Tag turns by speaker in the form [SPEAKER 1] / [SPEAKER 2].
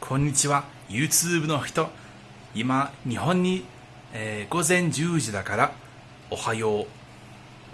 [SPEAKER 1] こんにちは。YouTube の人。今日本に、えー午前10時だからおはよう。